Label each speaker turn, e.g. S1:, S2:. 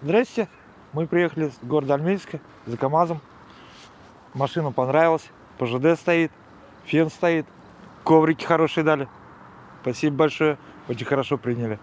S1: Здрасте. Мы приехали с города Альмельска за КАМАЗом. Машина понравилась. ПЖД стоит, фен стоит. Коврики хорошие дали. Спасибо большое. Очень хорошо приняли.